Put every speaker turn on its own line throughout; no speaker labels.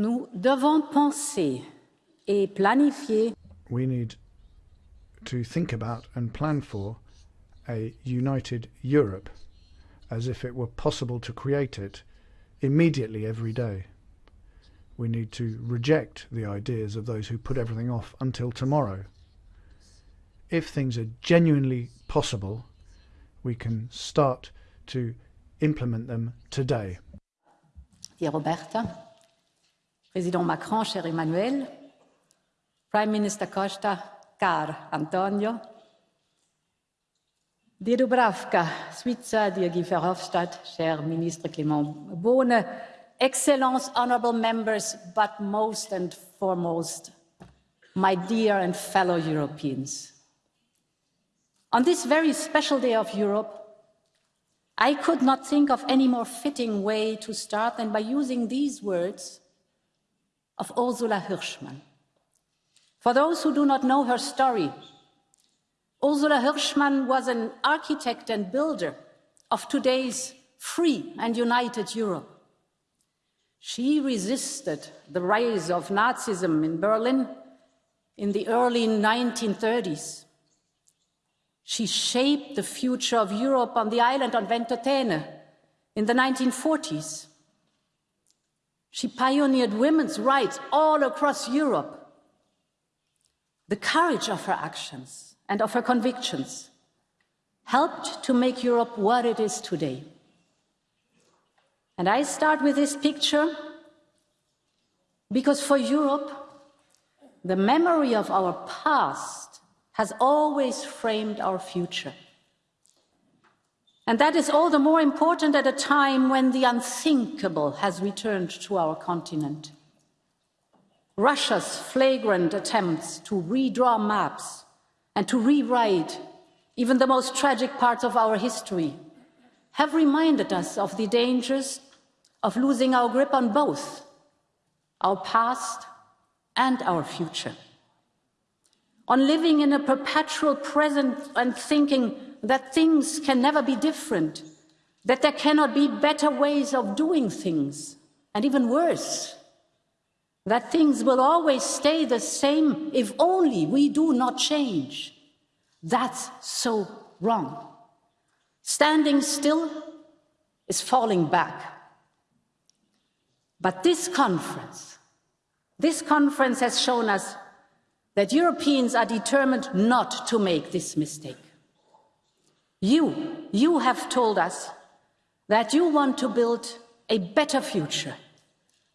Nous devons penser et planifier.
We need to think about and plan for a united Europe as if it were possible to create it immediately every day. We need to reject the ideas of those who put everything off until tomorrow. If things are genuinely possible, we can start to implement them today.
Dear Roberta, Président Macron, cher Emmanuel, Prime Minister Costa, car Antonio, Dear Dubravka, Šuica, dear Guy Verhofstadt, cher Ministre Clément Beaune, Excellence, honourable members, but most and foremost, my dear and fellow Europeans. On this very special day of Europe, I could not think of any more fitting way to start than by using these words of Ursula Hirschmann. For those who do not know her story, Ursula Hirschmann was an architect and builder of today's free and united Europe. She resisted the rise of Nazism in Berlin in the early 1930s. She shaped the future of Europe on the island of Ventotene in the 1940s. She pioneered women's rights all across Europe. The courage of her actions and of her convictions helped to make Europe what it is today. And I start with this picture because for Europe, the memory of our past has always framed our future. And that is all the more important at a time when the unthinkable has returned to our continent. Russia's flagrant attempts to redraw maps and to rewrite even the most tragic parts of our history have reminded us of the dangers of losing our grip on both our past and our future. On living in a perpetual present and thinking that things can never be different, that there cannot be better ways of doing things, and even worse, that things will always stay the same if only we do not change. That's so wrong. Standing still is falling back. But this conference, this conference has shown us that Europeans are determined not to make this mistake. You, you have told us that you want to build a better future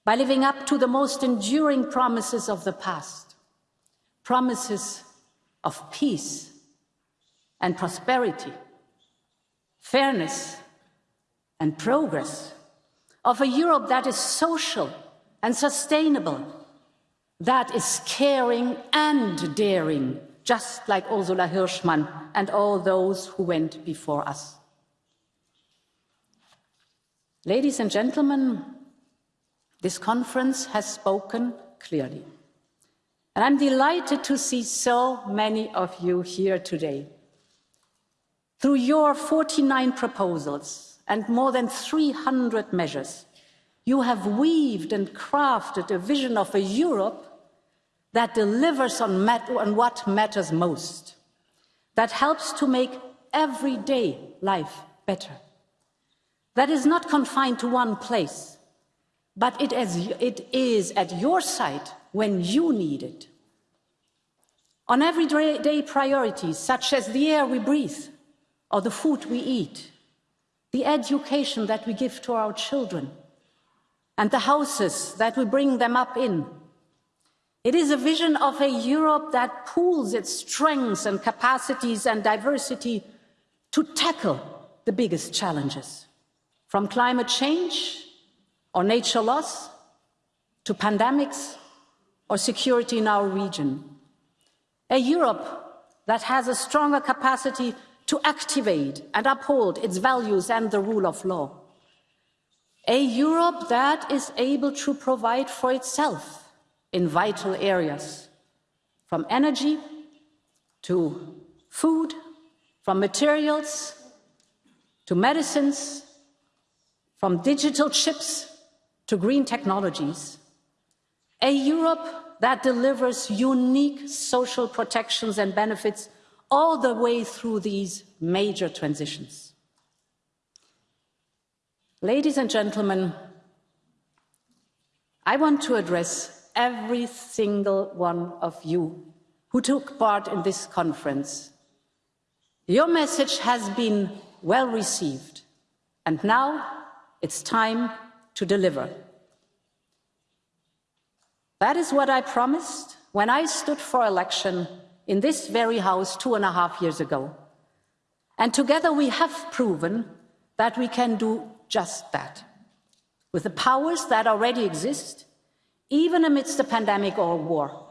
by living up to the most enduring promises of the past, promises of peace and prosperity, fairness and progress, of a Europe that is social and sustainable, that is caring and daring, just like Ursula Hirschmann and all those who went before us. Ladies and gentlemen, this conference has spoken clearly. And I'm delighted to see so many of you here today. Through your 49 proposals and more than 300 measures, you have weaved and crafted a vision of a Europe that delivers on, on, what matters most, that helps to make everyday life better, that is not confined to one place, but it is, it is at your side when you need it. On everyday priorities, such as the air we breathe or the food we eat, the education that we give to our children, and the houses that we bring them up in, it is a vision of a Europe that pools its strengths and capacities and diversity to tackle the biggest challenges, from climate change or nature loss to pandemics or security in our region. A Europe that has a stronger capacity to activate and uphold its values and the rule of law. A Europe that is able to provide for itself in vital areas, from energy to food, from materials to medicines, from digital chips to green technologies. A Europe that delivers unique social protections and benefits all the way through these major transitions. Ladies and gentlemen, I want to address every single one of you who took part in this conference. Your message has been well received, and now it's time to deliver. That is what I promised when I stood for election in this very house two and a half years ago. And together we have proven that we can do just that. With the powers that already exist, even amidst a pandemic or war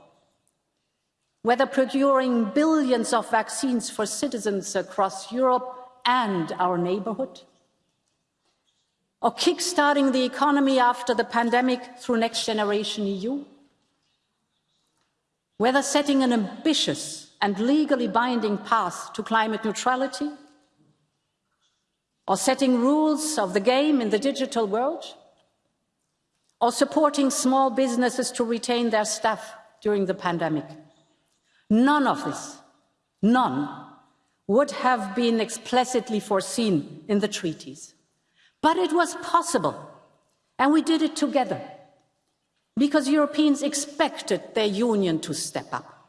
whether procuring billions of vaccines for citizens across Europe and our neighborhood, or kickstarting the economy after the pandemic through Next Generation EU, whether setting an ambitious and legally binding path to climate neutrality, or setting rules of the game in the digital world, or supporting small businesses to retain their staff during the pandemic. None of this, none, would have been explicitly foreseen in the treaties. But it was possible, and we did it together, because Europeans expected their union to step up.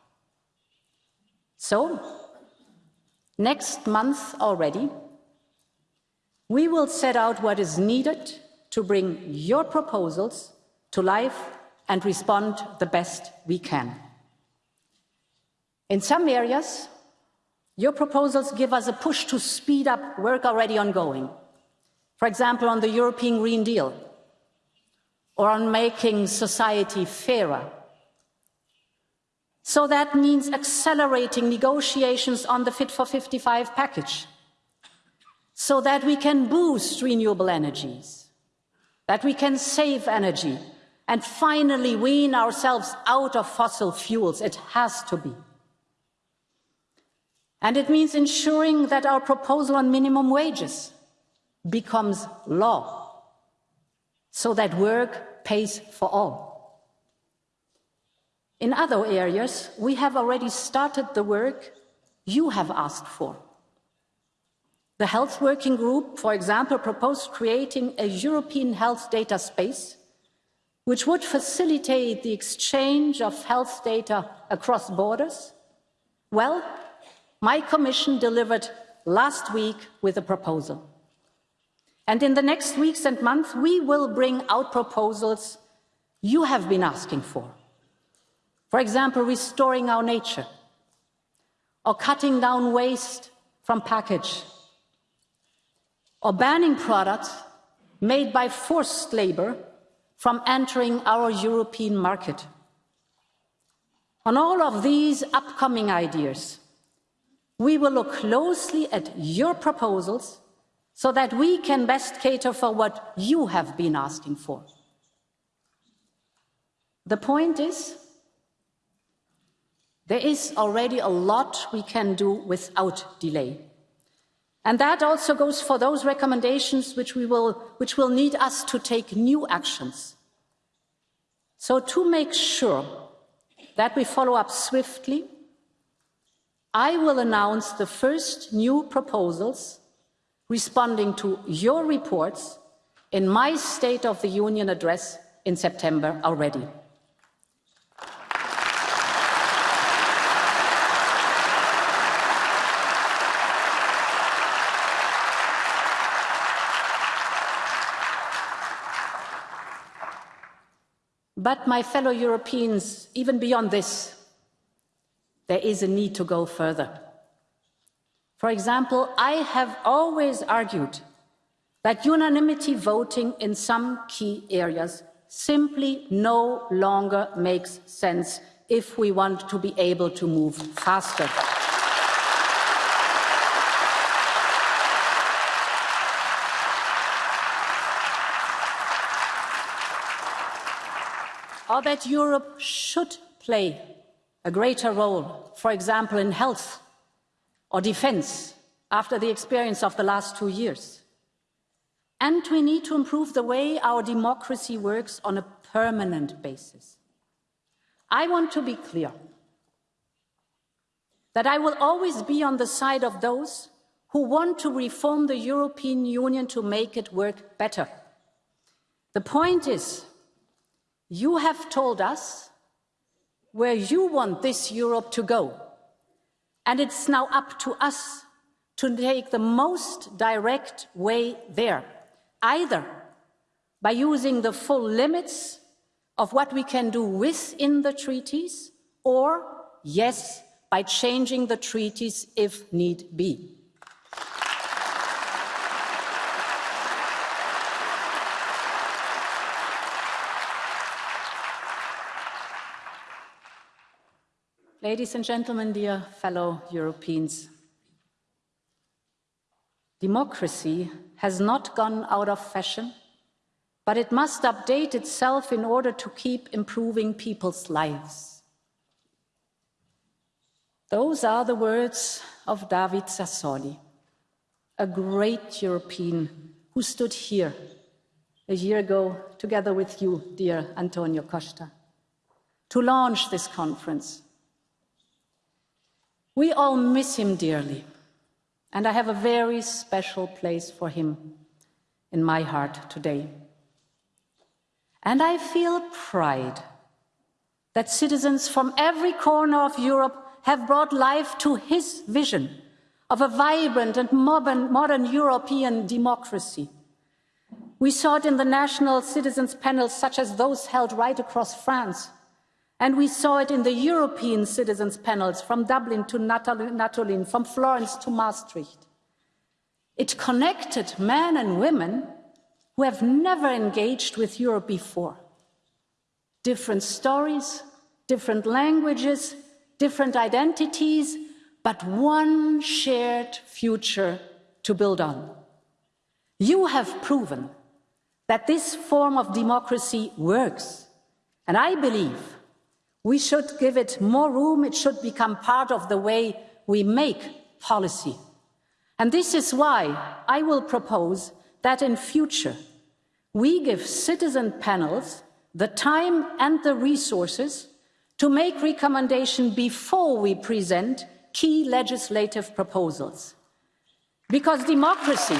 So, next month already, we will set out what is needed to bring your proposals to life and respond the best we can. In some areas, your proposals give us a push to speed up work already ongoing. For example, on the European Green Deal, or on making society fairer. So that means accelerating negotiations on the Fit for 55 package, so that we can boost renewable energies, that we can save energy, and finally wean ourselves out of fossil fuels. It has to be. And it means ensuring that our proposal on minimum wages becomes law, so that work pays for all. In other areas, we have already started the work you have asked for. The Health Working Group, for example, proposed creating a European health data space, which would facilitate the exchange of health data across borders. Well, my Commission delivered last week with a proposal. And in the next weeks and months, we will bring out proposals you have been asking for. For example, restoring our nature, or cutting down waste from package, or banning products made by forced labor from entering our European market. On all of these upcoming ideas, we will look closely at your proposals so that we can best cater for what you have been asking for. The point is, there is already a lot we can do without delay. And that also goes for those recommendations which, we will, which will need us to take new actions. So to make sure that we follow up swiftly, I will announce the first new proposals responding to your reports in my State of the Union address in September already. But my fellow Europeans, even beyond this, there is a need to go further. For example, I have always argued that unanimity voting in some key areas simply no longer makes sense if we want to be able to move faster. Or that Europe should play a greater role, for example, in health or defense after the experience of the last two years. And we need to improve the way our democracy works on a permanent basis. I want to be clear that I will always be on the side of those who want to reform the European Union to make it work better. The point is, you have told us where you want this Europe to go. And it's now up to us to take the most direct way there, either by using the full limits of what we can do within the treaties, or, yes, by changing the treaties if need be. Ladies and gentlemen, dear fellow Europeans, democracy has not gone out of fashion, but it must update itself in order to keep improving people's lives. Those are the words of David Sassoli, a great European who stood here a year ago together with you, dear Antonio Costa, to launch this conference we all miss him dearly, and I have a very special place for him in my heart today. And I feel pride that citizens from every corner of Europe have brought life to his vision of a vibrant and modern, modern European democracy. We saw it in the national citizens panels such as those held right across France and we saw it in the European citizens' panels from Dublin to Natolin, from Florence to Maastricht. It connected men and women who have never engaged with Europe before. Different stories, different languages, different identities, but one shared future to build on. You have proven that this form of democracy works, and I believe we should give it more room. It should become part of the way we make policy. And this is why I will propose that in future, we give citizen panels the time and the resources to make recommendation before we present key legislative proposals. Because democracy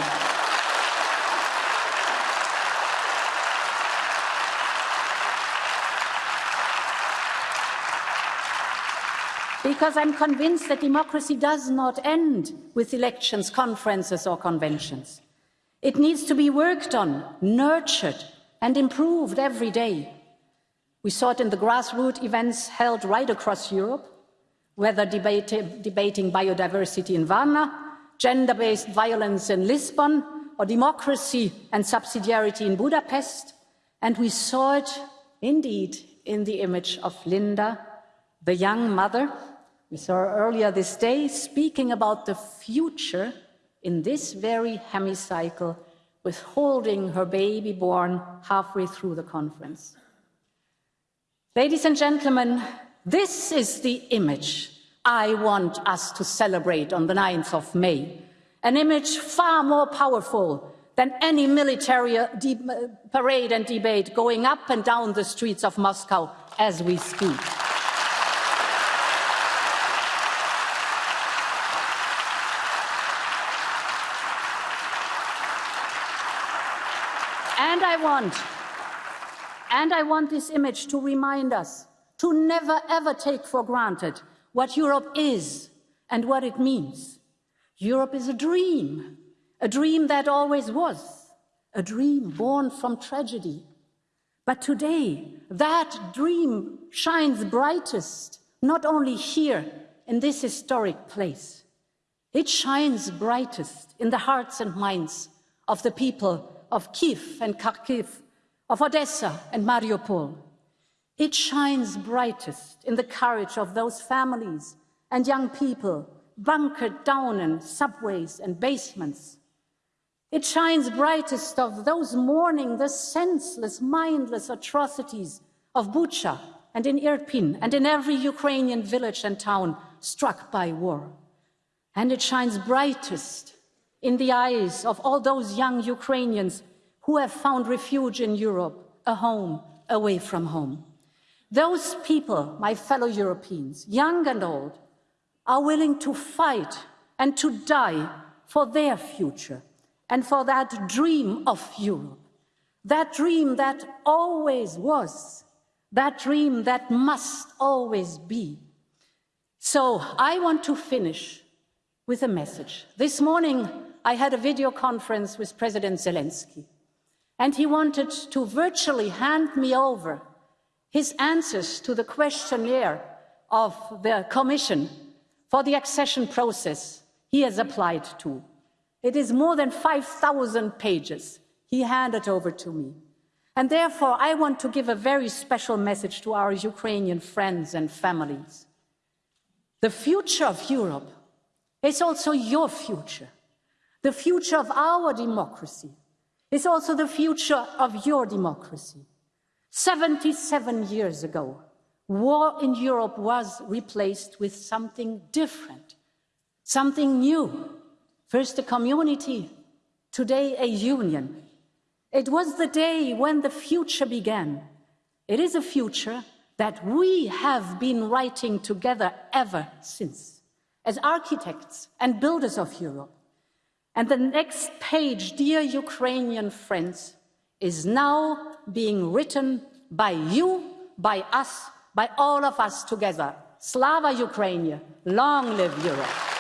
because I'm convinced that democracy does not end with elections, conferences or conventions. It needs to be worked on, nurtured and improved every day. We saw it in the grassroots events held right across Europe, whether debate, debating biodiversity in Varna, gender-based violence in Lisbon, or democracy and subsidiarity in Budapest. And we saw it, indeed, in the image of Linda, the young mother we saw earlier this day speaking about the future in this very hemicycle with holding her baby born halfway through the conference. Ladies and gentlemen, this is the image I want us to celebrate on the 9th of May, an image far more powerful than any military uh, parade and debate going up and down the streets of Moscow as we speak. I want, and I want this image to remind us to never ever take for granted what Europe is and what it means. Europe is a dream, a dream that always was, a dream born from tragedy. But today, that dream shines brightest, not only here in this historic place. It shines brightest in the hearts and minds of the people of Kiev and Kharkiv, of Odessa and Mariupol. It shines brightest in the courage of those families and young people bunkered down in subways and basements. It shines brightest of those mourning the senseless, mindless atrocities of Bucha and in Irpin and in every Ukrainian village and town struck by war. And it shines brightest in the eyes of all those young Ukrainians who have found refuge in Europe, a home away from home. Those people, my fellow Europeans, young and old, are willing to fight and to die for their future and for that dream of Europe, that dream that always was, that dream that must always be. So I want to finish with a message. This morning, I had a video conference with President Zelensky, and he wanted to virtually hand me over his answers to the questionnaire of the Commission for the accession process he has applied to. It is more than 5,000 pages. He handed over to me. And therefore, I want to give a very special message to our Ukrainian friends and families. The future of Europe is also your future. The future of our democracy is also the future of your democracy. 77 years ago, war in Europe was replaced with something different, something new. First a community, today a union. It was the day when the future began. It is a future that we have been writing together ever since, as architects and builders of Europe. And the next page, dear Ukrainian friends, is now being written by you, by us, by all of us together. Slava Ukraine, long live Europe.